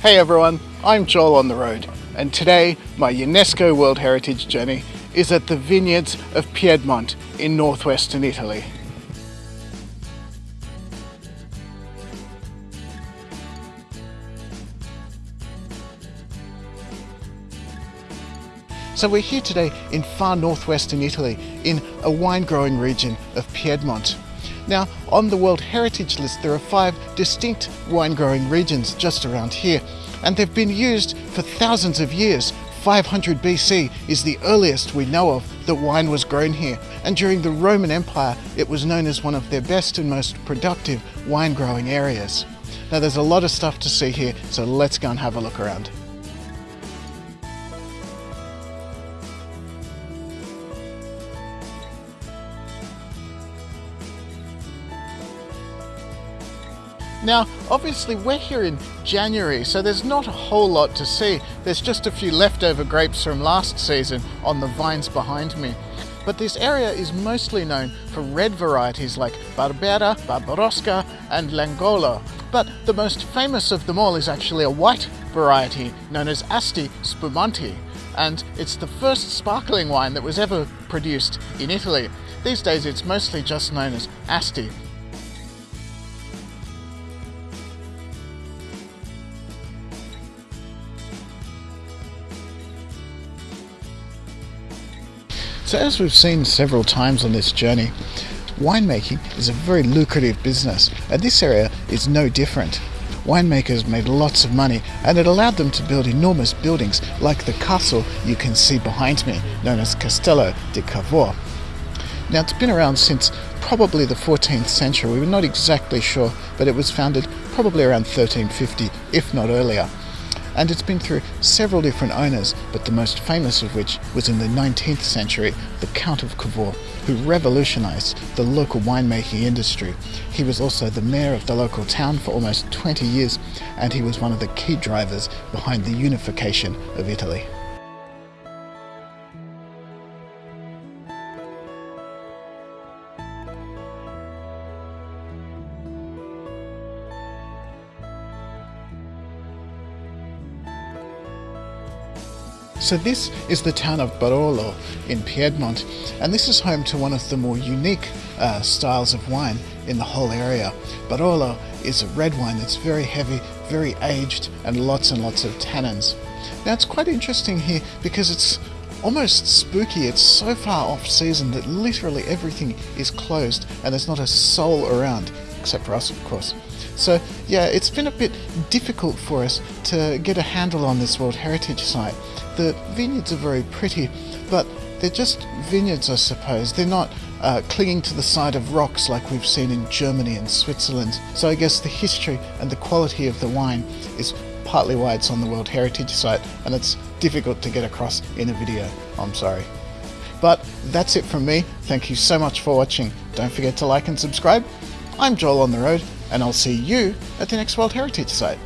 Hey everyone, I'm Joel on the road, and today my UNESCO World Heritage journey is at the vineyards of Piedmont in northwestern Italy. So we're here today in far northwestern Italy in a wine growing region of Piedmont. Now, on the World Heritage List, there are five distinct wine growing regions just around here, and they've been used for thousands of years. 500 BC is the earliest we know of that wine was grown here, and during the Roman Empire, it was known as one of their best and most productive wine growing areas. Now, there's a lot of stuff to see here, so let's go and have a look around. Now, obviously we're here in January, so there's not a whole lot to see. There's just a few leftover grapes from last season on the vines behind me. But this area is mostly known for red varieties like Barbera, Barbaresco and Langolo. But the most famous of them all is actually a white variety known as Asti Spumanti. And it's the first sparkling wine that was ever produced in Italy. These days it's mostly just known as Asti. So as we've seen several times on this journey, winemaking is a very lucrative business and this area is no different. Winemakers made lots of money and it allowed them to build enormous buildings like the castle you can see behind me, known as Castello di Cavour. Now it's been around since probably the 14th century, we are not exactly sure, but it was founded probably around 1350, if not earlier and it's been through several different owners, but the most famous of which was in the 19th century, the Count of Cavour, who revolutionized the local winemaking industry. He was also the mayor of the local town for almost 20 years, and he was one of the key drivers behind the unification of Italy. So this is the town of Barolo in Piedmont, and this is home to one of the more unique uh, styles of wine in the whole area. Barolo is a red wine that's very heavy, very aged, and lots and lots of tannins. Now it's quite interesting here because it's almost spooky. It's so far off season that literally everything is closed and there's not a soul around, except for us of course. So yeah, it's been a bit difficult for us to get a handle on this World Heritage Site. The vineyards are very pretty, but they're just vineyards, I suppose. They're not uh, clinging to the side of rocks like we've seen in Germany and Switzerland. So I guess the history and the quality of the wine is partly why it's on the World Heritage Site, and it's difficult to get across in a video. I'm sorry. But that's it from me. Thank you so much for watching. Don't forget to like and subscribe. I'm Joel on the road, and I'll see you at the next World Heritage Site.